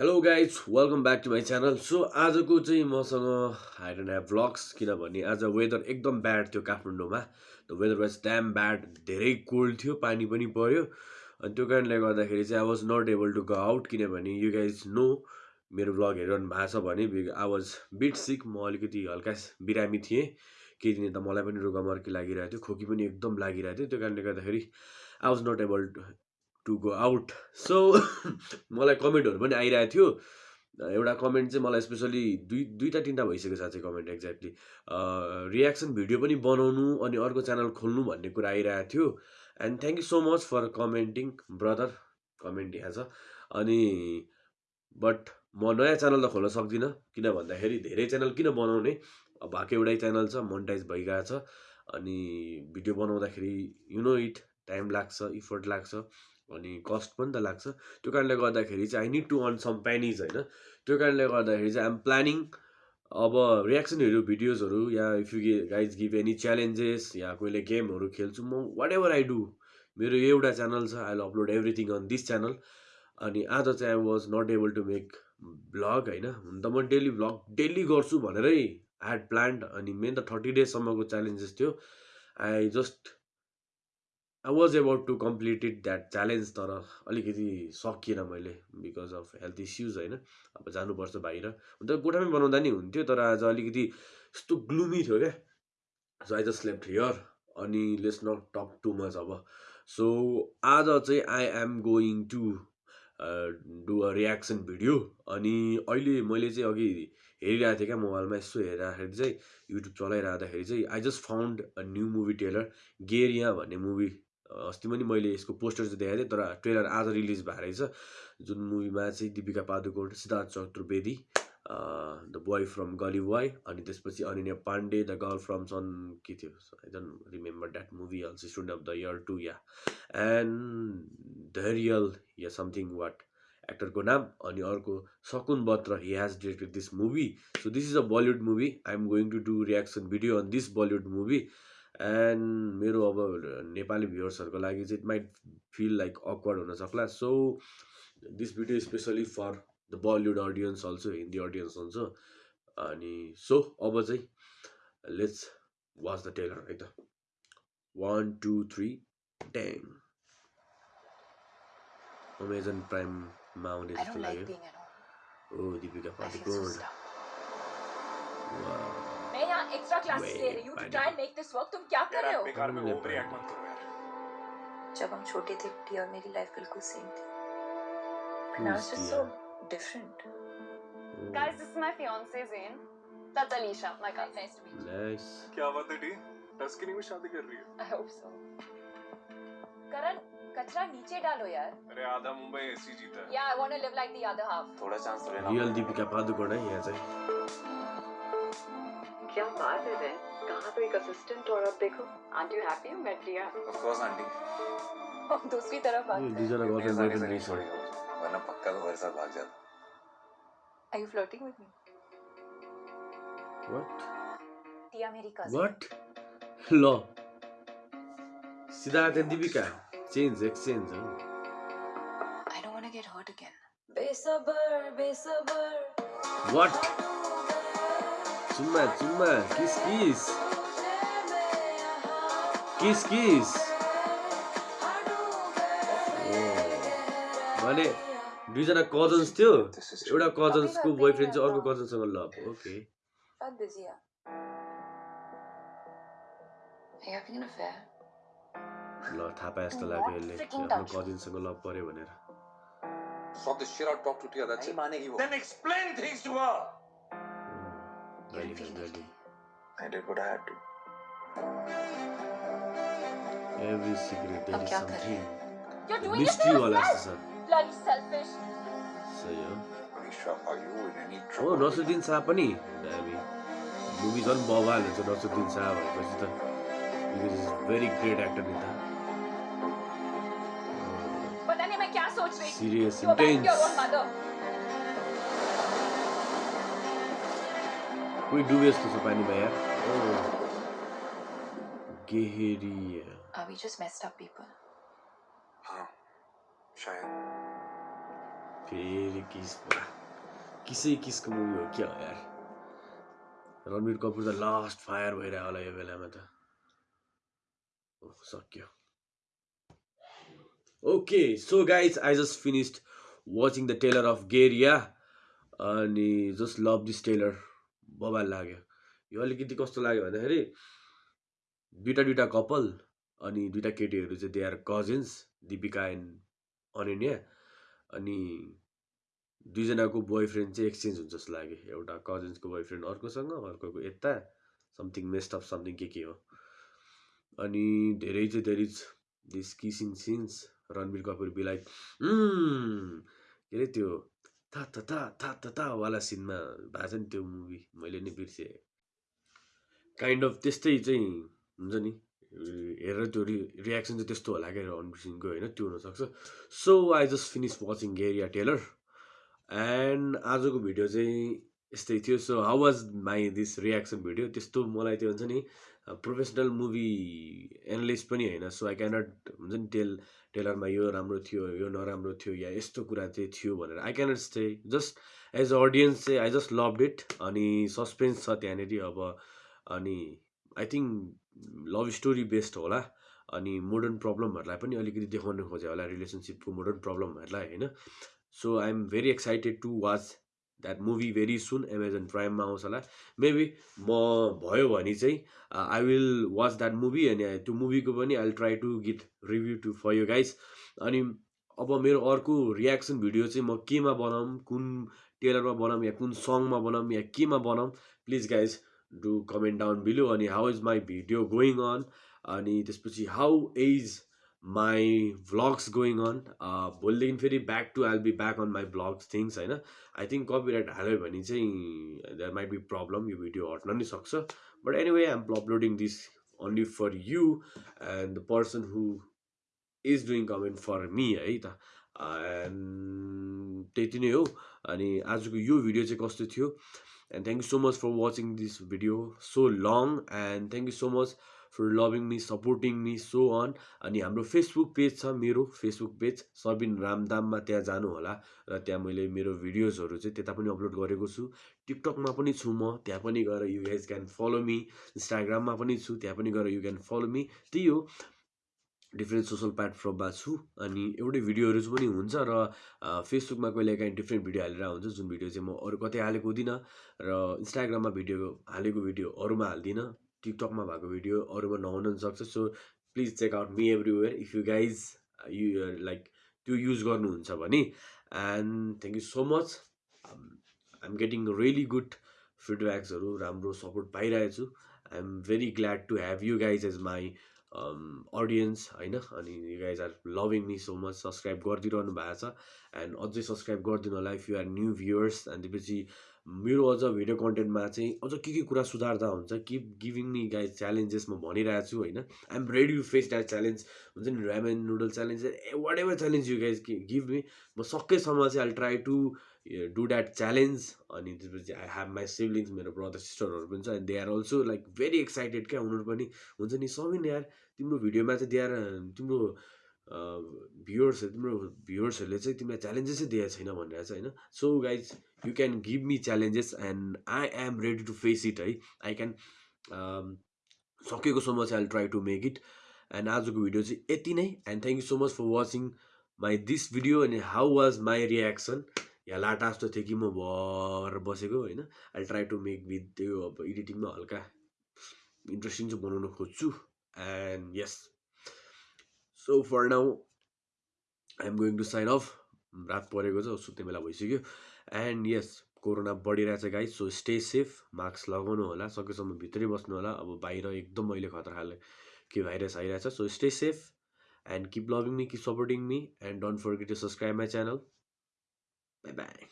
Hello guys welcome back to my channel so आजको चाहिँ मसँग आई डोन्ट ह्याभ भ्लग्स किनभने आज वेदर एकदम ब्याड थियो काठमाडौँमा। The weather was damn bad धेरै कोल्ड थियो पानी पनि पऱ्यो अनि त्यो कारणले गर्दाखेरि चाहिँ I was not able to go out किनभने यु गाइज नो मेरो भ्लग हेरिरहनु भएको छ भने आई वाज बिट सिक म अलिकति हल्का बिरामी थिएँ। केही दिन त मलाई पनि रुगामर्की लागिरहेको थियो खोकी पनि एकदम लागिरहेको थियो। त्यो कारणले गर्दाखेरि I was not able to go out so मलाई कमेन्टहरू पनि आइरहेको थियो। एउटा कमेन्ट चाहिँ मलाई स्पेसली दुई दुईवटा तिनवटा भइसक्यो साँच्चै कमेन्ट एक्ज्याक्टली रियाक्सन भिडियो पनि बनाउनु अनि अर्को च्यानल खोल्नु भन्ने कुरा आइरहेको थियो। And thank you so much for commenting brother comment यहाँ छ। अनि बट म नयाँ च्यानल त खोल्न सक्दिनँ। किन भन्दाखेरि धेरै च्यानल किन बनाउने? भएको एउटै च्यानल छ मोनिटाइज भइगएको छ। अनि भिडियो बनाउँदाखेरि यु नो इट टाइम लाग्छ इफोर्ट लाग्छ। अनि कस्ट पनि त लाग्छ। त्यो कारणले गर्दाखेरि चाहिँ I need to earn some pennies होइन? त्यो कारणले गर्दाखेरि चाहिँ आइएम प्लानिङ अब रियाक्सनहरू भिडियोजहरू या if you guys give any challenges या कोहीले गेमहरू खेल्छु म वाट एभर आई डु मेरो एउटा च्यानल छ I upload everything on this channel अनि आज चाहिँ I was not able to make vlog होइन? हुन त म डेली भ्लग डेली गर्छु भनेरै ह्याड प्लान्ड अनि मेन त थर्टी डेजसम्मको च्यालेन्जेस थियो। I just I was about to completed that challenge तर अलिकति सकिएन मैले बिकज अफ हेल्थ इस्युज होइन। अब जानुपर्छ बाहिर। हुन त कोठामै बनाउँदा नि हुन्थ्यो तर आज अलिकति यस्तो ग्लुमी थियो क्या। So I just left here अनि let's not talk too much अब। सो आज चाहिँ I am going to do a reaction video अनि अहिले मैले चाहिँ अघि हेरिरहेको थिएँ क्या मोबाइलमा यसो हेर्दाखेरि चाहिँ युट्युब चलाइरहँदाखेरि चाहिँ I just found a new movie trailer गेरिया भन्ने मुभी अस्ति पनि मैले यसको पोस्टर चाहिँ देखाएको थिएँ तर ट्रेलर आज रिलिज भएको रहेछ। जुन मुभीमा चाहिँ Deepika Padukone Siddharth Chaturvedi the boy from Gully boy अनि त्यसपछि Ananya Pandey the girl from सन के थियो? I don't remember that movie also student of the year two yeah. And Dhairya yeah something what एक्टरको नाम अनि अर्को Shakun Batra he has directed this movie so this is a Bollywood movie I am going to do reaction video on this Bollywood movie and मेरो अब नेपाली भ्युवर्सहरूको लागि चाहिँ it might feel like awkward हुनसक्ला so this video specially for the Bollywood audience also Hindi audience also अनि so अब चाहिँ let's watch the trailer है त वान टू थ्री ट्याङ अमेजन प्राइममा आउने जस्तो लाग्यो। ओ दिपिका पादुकोण मैं यहाँ एक्स्ट्रा क्लासेस ले रही हूँ। To try make this work तुम क्या कर रहे हो? बेकार में ओवर रिएक्ट मत करो यार। जब हम छोटे थे टी और मेरी लाइफ बिल्कुल सेम थी। But now it's just so different. Guys, this is my fiance Zain. That's Alicia, my cousin. Nice to meet you. Nice क्या बात है डी? टस्कनी में शादी कर रही है। I hope so. करण कचरा नीचे डालो यार। अरे आधा मुंबई ऐसी जीता है। Yeah I want to live like the other half थोड़ा चांस तो लेना। रियल दिपिका पादुकोण है यहाँ चाहिँ क्या बात है बहन कहाँ तो एक असिस्टेंट और अब देखो आंटी यू हैप्पी यू मेट लिया ऑफ कोर्स आंटी और दूसरी तरफ बात यो कर दुईजना मेरे गर्लफ्रेन्ड साथ बोयफ्रेन्ड नहीं रहेछ छोड़ेगा मुझे वरना पक्का तो मेरे साथ भाग जाता। Are you flirting with me? What Tia merry cousin what ल। Siddharth and Deepika. Change exchange हो। I don't want to get hurt again. बेसबर बेसबर। वाट चुम्मा चुम्मा किस किस किस किस भने दुईजना कजन्स थियो। एउटा कजन्सको बोयफ्रेन्ड चाहिँ अर्को कजनसँग लभ ओके बहुत busy है. Are you having an affair? ल थाहा पाए जस्तो लाग्यो यसले आफ्नो. कजिनसँग लभ पऱ्यो भनेर। Sort this shit out, talk to Tia, that's it. Then explain things to her. I did what I had to. Something You're doing it mystery for वाला yourself. जस्तो छ Bloody selfish. सही हो Anisha, are you in any हो trouble? नसुद्दिन Shah पनि दामी movie झन् बवाल हुन्छ नसुद्दिन शाह भएपछि त इज भेरी ग्रेट एक्टर नि त पता नहीं मैं क्या सोच रही थी सिरियस You कोही डुबे जस्तो छ पानीमा यार गेहेरिया Are we just messed up people? हाँ, शायद. फेरि किस किसको मुभी हो क्या हो यार रणवीर कपुर त लास्ट फायर भइरहेको होला यो बेलामा त सक्यो okay so guys I just finished watching the trailer of गेरिया अनि जस्ट लभ दिस टेलर बबाल लाग्यो। यो अलिकति कस्तो लाग्यो भन्दाखेरि दुइटा दुइटा कपाल अनि दुइटा केटीहरू चाहिँ they are cousins Deepika and Ananya अनि दुईजनाको बोयफ्रेन्ड चाहिँ एक्सचेन्ज हुन्छ जस्तो लाग्यो। एउटा कजिन्सको बोयफ्रेन्ड अर्कोसँग अर्कोको यता समथिङ मेस्ट अफ समथिङ के के हो। अनि धेरै चाहिँ धेरै this kissing scenes Ranbir Kapoor be like के अरे त्यो था था था था था था वाला सिनमा भएको छ नि त्यो मुभी मैले नै बिर्सेँ। काइन्ड अफ त्यस्तै चाहिँ हुन्छ नि। हेरेर त्यो रि रियाक्सन चाहिँ त्यस्तो होला क्या रणवीर सिंहको होइन? त्यो हुनसक्छ। So I just finish watching गेरिया trailer and आजको भिडियो चाहिँ यस्तै थियो। So how was my this reaction video त्यस्तो मलाई त्यो हुन्छ नि प्रोफेसनल मुभी एनालिस्ट पनि होइन सो आई क्यानट हुन्छ नि टेल टेलरमा यो राम्रो थियो यो नराम्रो थियो या यस्तो कुरा चाहिँ थियो भनेर I cannot say just as a audience चाहिँ आई जस्ट लभड इट अनि सस्पेन्स छ त्यहाँनिर अब अनि I think love story based होला अनि मोडर्न प्रब्लमहरूलाई पनि अलिकति देखाउनु खोजे होला रिलेसनसिपको मोडर्न प्रब्लमहरूलाई होइन। So I am very excited to watch that movie very soon Amazon प्राइममा आउँछ होला. मेबी म भयो भने चाहिँ I will watch that movie अनि त्यो मुभीको पनि I try to get review to for you guys अनि अब मेरो अर्को रियाक्सन भिडियो चाहिँ म केमा बनाऊँ कुन टेलरमा बनाऊँ या कुन सङमा बनाऊँ या केमा बनाऊँ please guys do comment down below अनि how is my video going on अनि त्यसपछि how is my vlogs going on भोलिदेखि फेरि back to I'll be back on my vlogs things होइन? आई थिङ्क कपिराइट हाल्यो भने चाहिँ देयर माइट बी प्रब्लम यो भिडियो हट्न नि सक्छ। But anyway I am uploading this only for you and the person who is doing comment for me है त। एन्ड त्यति नै हो। अनि आजको यो भिडियो चाहिँ कस्तो थियो? And thank you so much for watching this video so long and thank you so much for loving me supporting me so on अनि हाम्रो फेसबुक पेज छ मेरो फेसबुक पेज सबिन रामदाममा त्यहाँ जानु होला। र त्यहाँ मैले मेरो भिडियोजहरू चाहिँ त्यता पनि अपलोड गरेको छु। टिकटकमा पनि छु म त्यहाँ पनि गएर you guys can follow me इन्स्टाग्राममा पनि छु त्यहाँ पनि गएर यु क्यान फलो मी त्यही हो। डिफ्रेन्ट सोसल प्लेटफर्ममा छु। अनि एउटै भिडियोहरू पनि हुन्छ र फेसबुकमा कहिले काहीँ डिफ्रेन्ट भिडियो हालेर हुन्छ जुन भिडियो चाहिँ म अरू कतै हालेको हुँदिनँ। र इन्स्टाग्राममा भिडियो हालेको भिडियो अरूमा हाल्दिनँ। टिकटकमा भएको भिडियो अरूमा नहुन पनि सक्छ so please check out me everywhere if you guys you like त्यो युज गर्नुहुन्छ भने and thank you so much I am getting really good फिडब्याक्सहरू राम्रो सपोर्ट पाइरहेको छु I am very glad to have you guys as my audience होइन? अनि you guys are loving me so much subscribe गरिदिइरहनु भएको छ. And अझै subscribe गरिदिनु होला if you are new viewers अनि त्यसपछि मेरो अझ भिडियो कन्टेन्टमा चाहिँ अझ के के कुरा सुधार्दा हुन्छ keep giving me guys challenges म भनिरहेको छु होइन? I am ready to face that challenge हुन्छ नि? Ramen noodle challenge whatever challenge you guys give me म सकेसम्म चाहिँ I try to do that challenge अनि त्यसपछि आई हेभ माई सिब्लिङ्स मेरो ब्रदर सिस्टरहरू पनि छ and they are also like very excited क्या? उनीहरू पनि हुन्छ नि? सबिन यार तिम्रो भिडियोमा चाहिँ दे आर तिम्रो भ्युवर्सहरू तिम्रो भ्युवर्सहरूले चाहिँ तिमीलाई च्यालेन्जेसै दिएको छैन भनेर चाहिँ होइन? So guys you can give me challenges and I am ready to face it है? आई क्यान सकेको सम्म चाहिँ I try to make it and आजको भिडियो चाहिँ यति नै। And thank you so much for watching my this video अनि how was my reaction या लाटा जस्तो थियो कि म भर बसेको होइन? I try to make with त्यो अब एडिटिङमा हल्का इन्ट्रेस्टिङ चाहिँ बनाउन खोज्छु। And yes so for now I am going to sign off रात परेको छ सुत्ने बेला भइसक्यो। एन्ड यस कोरोना बढिरहेछ गाई सो स्टे सेफ मास्क लगाउनु होला सकेसम्म भित्रै बस्नु होला। अब बाहिर एकदम अहिले खतरा खाले के भाइरस आइरहेछ so stay safe and keep loving me keep supporting me and don't forget to subscribe my channel bye bye